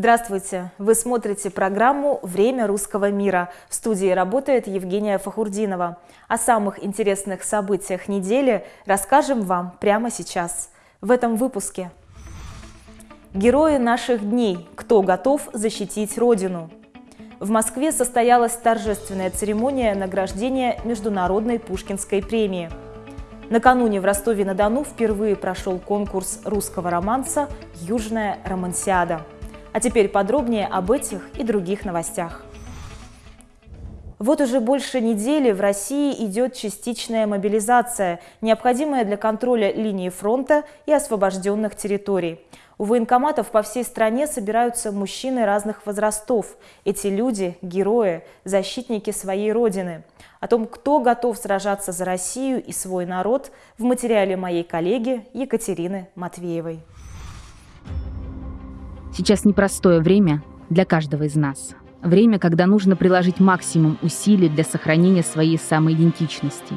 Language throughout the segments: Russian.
Здравствуйте! Вы смотрите программу «Время русского мира». В студии работает Евгения Фахурдинова. О самых интересных событиях недели расскажем вам прямо сейчас. В этом выпуске. Герои наших дней. Кто готов защитить Родину? В Москве состоялась торжественная церемония награждения Международной Пушкинской премии. Накануне в Ростове-на-Дону впервые прошел конкурс русского романса «Южная романсиада». А теперь подробнее об этих и других новостях. Вот уже больше недели в России идет частичная мобилизация, необходимая для контроля линии фронта и освобожденных территорий. У военкоматов по всей стране собираются мужчины разных возрастов. Эти люди – герои, защитники своей родины. О том, кто готов сражаться за Россию и свой народ, в материале моей коллеги Екатерины Матвеевой. Сейчас непростое время для каждого из нас. Время, когда нужно приложить максимум усилий для сохранения своей самоидентичности.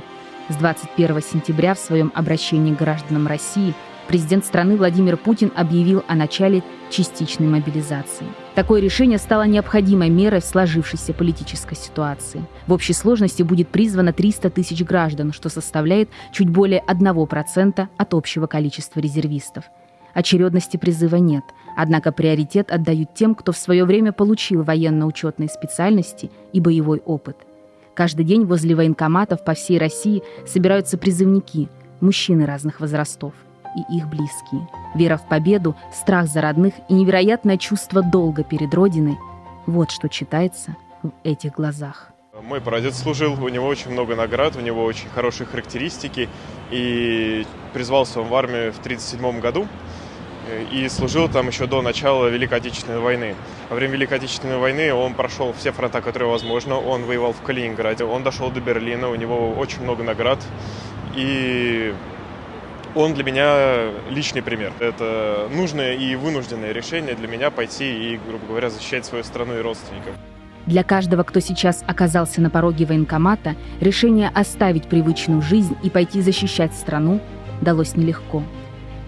С 21 сентября в своем обращении к гражданам России президент страны Владимир Путин объявил о начале частичной мобилизации. Такое решение стало необходимой мерой в сложившейся политической ситуации. В общей сложности будет призвано 300 тысяч граждан, что составляет чуть более 1% от общего количества резервистов. Очередности призыва нет – Однако приоритет отдают тем, кто в свое время получил военно-учетные специальности и боевой опыт. Каждый день возле военкоматов по всей России собираются призывники, мужчины разных возрастов и их близкие. Вера в победу, страх за родных и невероятное чувство долга перед Родиной – вот что читается в этих глазах. Мой прадед служил, у него очень много наград, у него очень хорошие характеристики. И призвался он в армию в 1937 году и служил там еще до начала Великой Отечественной войны. Во время Великой Отечественной войны он прошел все фронта, которые возможно. Он воевал в Калининграде, он дошел до Берлина, у него очень много наград. И он для меня личный пример. Это нужное и вынужденное решение для меня пойти и, грубо говоря, защищать свою страну и родственников. Для каждого, кто сейчас оказался на пороге военкомата, решение оставить привычную жизнь и пойти защищать страну далось нелегко.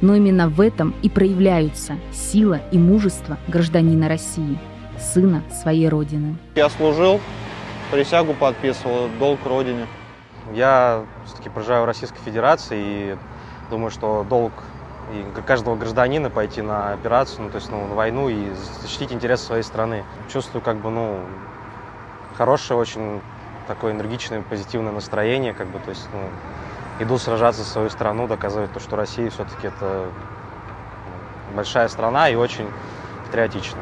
Но именно в этом и проявляются сила и мужество гражданина России, сына своей Родины. Я служил, присягу подписывал, долг Родине. Я все-таки проживаю в Российской Федерации и думаю, что долг и каждого гражданина пойти на операцию, ну, то есть ну, на войну и защитить интересы своей страны. Чувствую как бы, ну, хорошее, очень такое энергичное, позитивное настроение, как бы, то есть, ну, иду сражаться за свою страну, доказывать то, что Россия все-таки это большая страна и очень патриотична.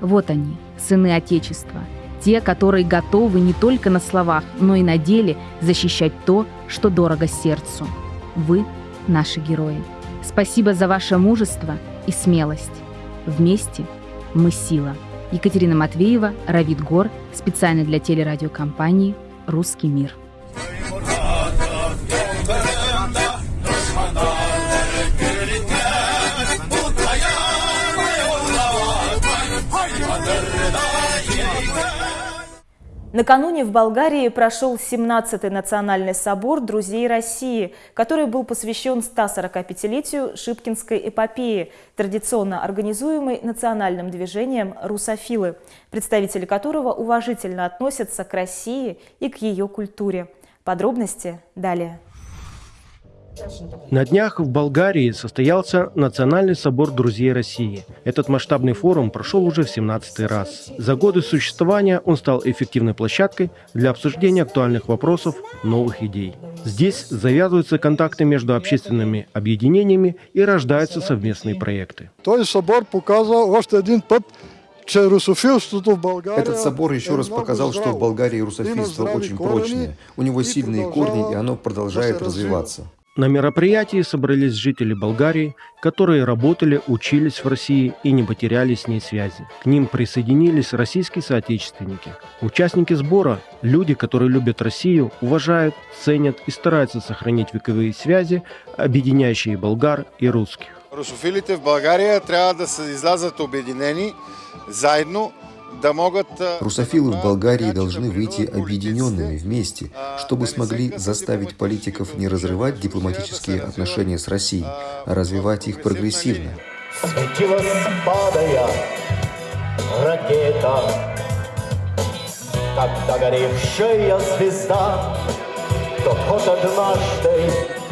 Вот они, сыны Отечества, те, которые готовы не только на словах, но и на деле защищать то, что дорого сердцу. Вы – наши герои. Спасибо за ваше мужество и смелость. Вместе мы сила. Екатерина Матвеева, Равид Гор, специально для телерадиокомпании «Русский мир». Накануне в Болгарии прошел 17-й национальный собор «Друзей России», который был посвящен 145-летию Шипкинской эпопеи, традиционно организуемой национальным движением «Русофилы», представители которого уважительно относятся к России и к ее культуре. Подробности далее. На днях в Болгарии состоялся Национальный собор друзей России. Этот масштабный форум прошел уже в 17 раз. За годы существования он стал эффективной площадкой для обсуждения актуальных вопросов, новых идей. Здесь завязываются контакты между общественными объединениями и рождаются совместные проекты. собор показал один этот собор еще раз показал, что в Болгарии русофильство очень прочное, у него сильные корни, и оно продолжает развиваться. На мероприятии собрались жители Болгарии, которые работали, учились в России и не потеряли с ней связи. К ним присоединились российские соотечественники. Участники сбора – люди, которые любят Россию, уважают, ценят и стараются сохранить вековые связи, объединяющие болгар и русских. Русофилите в Болгарии трябва да се излязат обединени, заедно, Русофилы в Болгарии должны выйти объединенными вместе, чтобы смогли заставить политиков не разрывать дипломатические отношения с Россией, а развивать их прогрессивно. Светила ракета, как догоревшая звезда, то вот однажды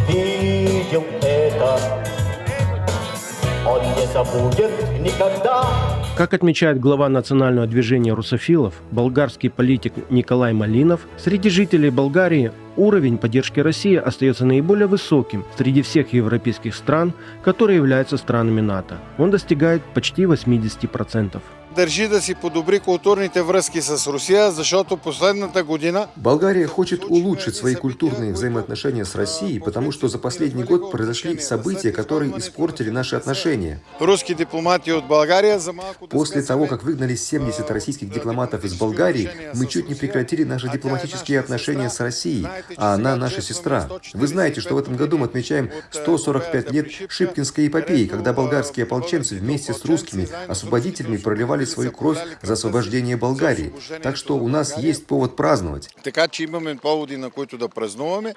видел это забудет никогда. Как отмечает глава национального движения русофилов, болгарский политик Николай Малинов, среди жителей Болгарии уровень поддержки России остается наиболее высоким среди всех европейских стран, которые являются странами НАТО. Он достигает почти 80% държи да си подобри културните връзки с Русия, защото последната година... Болгария хочет улучшить свои культурные взаимоотношения с Россией, потому что за последний год произошли события, которые испортили наши отношения. Русские дипломаты от Болгарии... После того, как выгнали 70 российских дипломатов из Болгарии, мы чуть не прекратили наши дипломатические отношения с Россией, а она наша сестра. Вы знаете, что в этом году мы отмечаем 145 лет Шипкинской эпопеи, когда болгарские ополченцы вместе с русскими освободителями проливали свою кровь за освобождение Болгарии. Так что у нас есть повод праздновать. Така че имаме поводи, на които да празнуваме.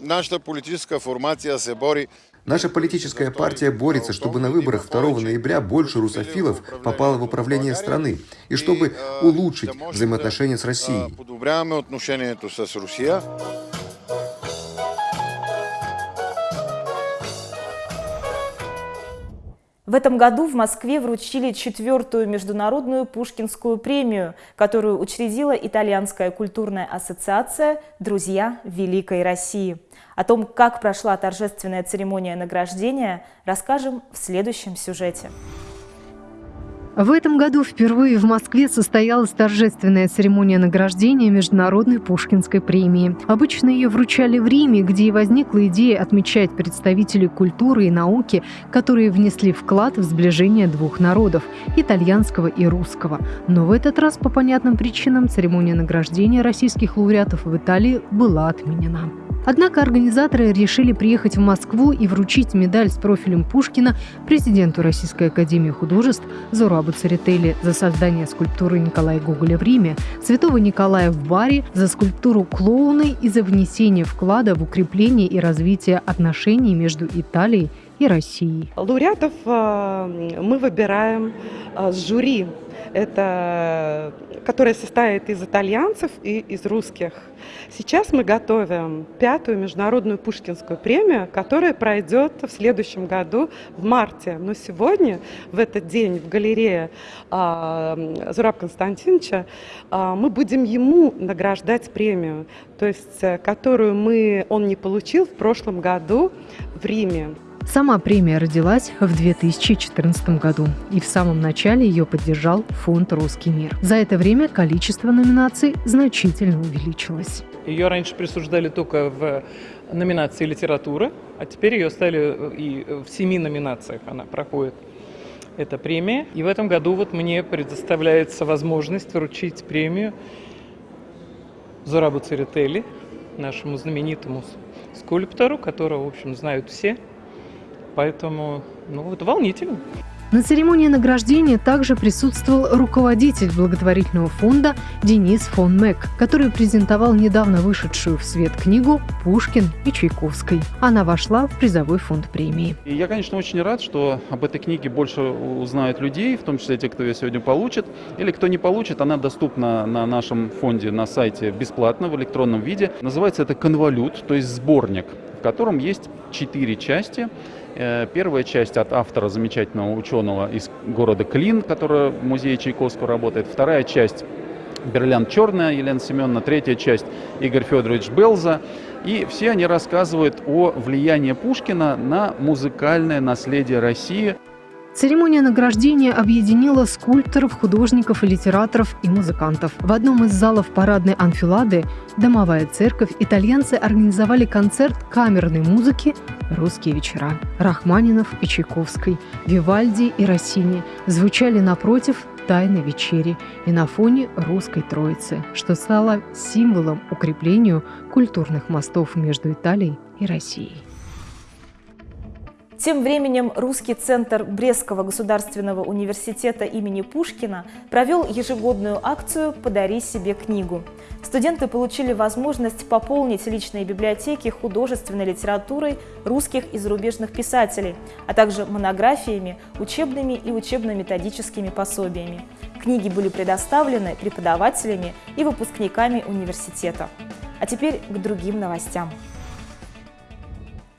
Нашата политическая формация се бори Наша политическая партия борется, чтобы на выборах 2 ноября больше русофилов попало в управление страны и чтобы улучшить взаимоотношения с Россией. В этом году в Москве вручили четвертую международную Пушкинскую премию, которую учредила Итальянская культурная ассоциация «Друзья Великой России». О том, как прошла торжественная церемония награждения, расскажем в следующем сюжете. В этом году впервые в Москве состоялась торжественная церемония награждения Международной Пушкинской премии. Обычно ее вручали в Риме, где и возникла идея отмечать представителей культуры и науки, которые внесли вклад в сближение двух народов – итальянского и русского. Но в этот раз по понятным причинам церемония награждения российских лауреатов в Италии была отменена. Однако организаторы решили приехать в Москву и вручить медаль с профилем Пушкина президенту Российской Академии Художеств Зурабу Церетели за создание скульптуры Николая Гоголя в Риме, Святого Николая в Баре за скульптуру клоуны и за внесение вклада в укрепление и развитие отношений между Италией и Россией. Лауреатов э, мы выбираем э, с жюри это, которая состоит из итальянцев и из русских. Сейчас мы готовим пятую международную Пушкинскую премию, которая пройдет в следующем году в марте. Но сегодня, в этот день, в галерее э, Зураб Константиновича, мы будем ему награждать премию, то есть, э, которую мы, он не получил в прошлом году в Риме. Сама премия родилась в 2014 году, и в самом начале ее поддержал фонд «Русский мир». За это время количество номинаций значительно увеличилось. Ее раньше присуждали только в номинации «Литература», а теперь ее стали и в семи номинациях она проходит эта премия. И в этом году вот мне предоставляется возможность вручить премию Зурабу Церетели, нашему знаменитому скульптору, которого, в общем, знают все – Поэтому, ну, это волнительно. На церемонии награждения также присутствовал руководитель благотворительного фонда Денис фон Мек, который презентовал недавно вышедшую в свет книгу «Пушкин и Чайковской». Она вошла в призовой фонд премии. И я, конечно, очень рад, что об этой книге больше узнают людей, в том числе те, кто ее сегодня получит. Или кто не получит, она доступна на нашем фонде на сайте бесплатно в электронном виде. Называется это «Конвалют», то есть сборник, в котором есть четыре части – первая часть от автора замечательного ученого из города Клин, который в музее Чайковского работает. Вторая часть Берлян Черная, Елена Семеновна. Третья часть Игорь Федорович Белза. И все они рассказывают о влиянии Пушкина на музыкальное наследие России – Церемония награждения объединила скульпторов, художников литераторов и музыкантов. В одном из залов парадной анфилады «Домовая церковь» итальянцы организовали концерт камерной музыки «Русские вечера». Рахманинов и Чайковской, Вивальди и Россини звучали напротив тайной вечери и на фоне русской троицы, что стало символом укреплению культурных мостов между Италией и Россией. Тем временем Русский центр Брестского государственного университета имени Пушкина провел ежегодную акцию «Подари себе книгу». Студенты получили возможность пополнить личные библиотеки художественной литературой русских и зарубежных писателей, а также монографиями, учебными и учебно-методическими пособиями. Книги были предоставлены преподавателями и выпускниками университета. А теперь к другим новостям.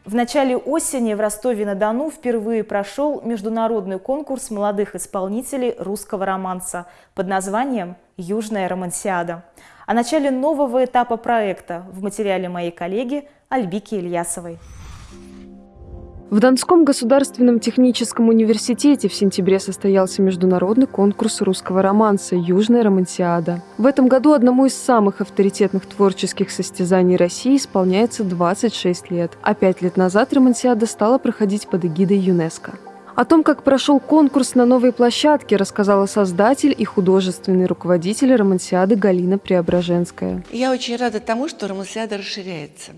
В начале осени в Ростове-на-Дону впервые прошел международный конкурс молодых исполнителей русского романса под названием «Южная романсиада». О начале нового этапа проекта в материале моей коллеги Альбики Ильясовой. В Донском государственном техническом университете в сентябре состоялся международный конкурс русского романса «Южная романсиада». В этом году одному из самых авторитетных творческих состязаний России исполняется 26 лет, а пять лет назад романсиада стала проходить под эгидой ЮНЕСКО. О том, как прошел конкурс на новой площадке, рассказала создатель и художественный руководитель Романсиады Галина Преображенская. Я очень рада тому, что Романсиада расширяется.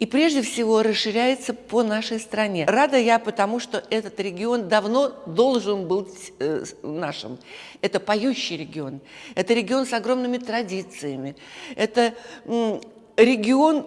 И прежде всего расширяется по нашей стране. Рада я потому, что этот регион давно должен быть э, нашим. Это поющий регион. Это регион с огромными традициями. Это регион,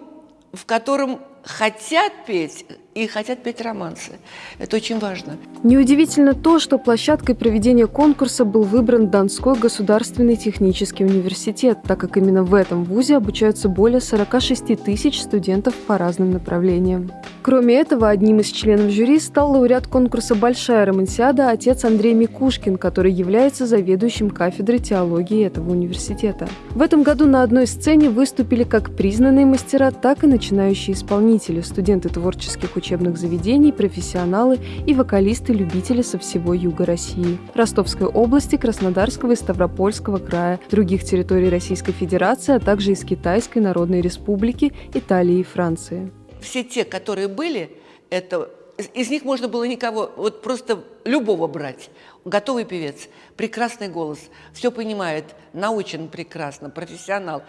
в котором хотят петь и хотят петь романсы. Это очень важно. Неудивительно то, что площадкой проведения конкурса был выбран Донской государственный технический университет, так как именно в этом вузе обучаются более 46 тысяч студентов по разным направлениям. Кроме этого, одним из членов жюри стал лауреат конкурса «Большая романсиада» отец Андрей Микушкин, который является заведующим кафедрой теологии этого университета. В этом году на одной сцене выступили как признанные мастера, так и начинающие исполнители, студенты творческих учебных заведений, профессионалы и вокалисты-любители со всего юга России, Ростовской области, Краснодарского и Ставропольского края, других территорий Российской Федерации, а также из Китайской Народной Республики, Италии и Франции. Все те, которые были, это из них можно было никого, вот просто любого брать. Готовый певец, прекрасный голос, все понимает, научен прекрасно, профессионал.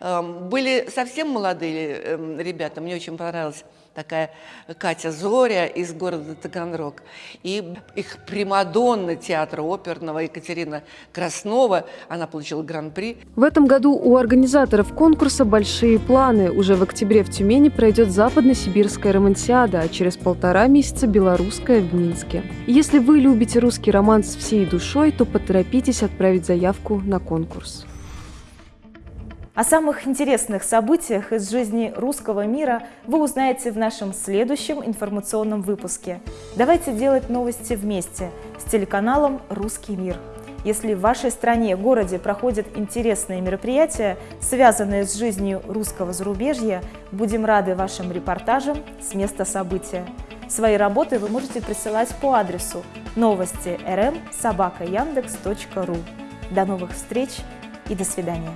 Эм, были совсем молодые эм, ребята, мне очень понравилось такая Катя Зоря из города Таганрог. И их примадонна театра оперного Екатерина Краснова, она получила гран-при. В этом году у организаторов конкурса большие планы. Уже в октябре в Тюмени пройдет западно-сибирская романсиада, а через полтора месяца белорусская в Минске. Если вы любите русский романс всей душой, то поторопитесь отправить заявку на конкурс. О самых интересных событиях из жизни русского мира вы узнаете в нашем следующем информационном выпуске. Давайте делать новости вместе с телеканалом «Русский мир». Если в вашей стране, городе проходят интересные мероприятия, связанные с жизнью русского зарубежья, будем рады вашим репортажам с места события. Свои работы вы можете присылать по адресу новости rm собака До новых встреч и до свидания.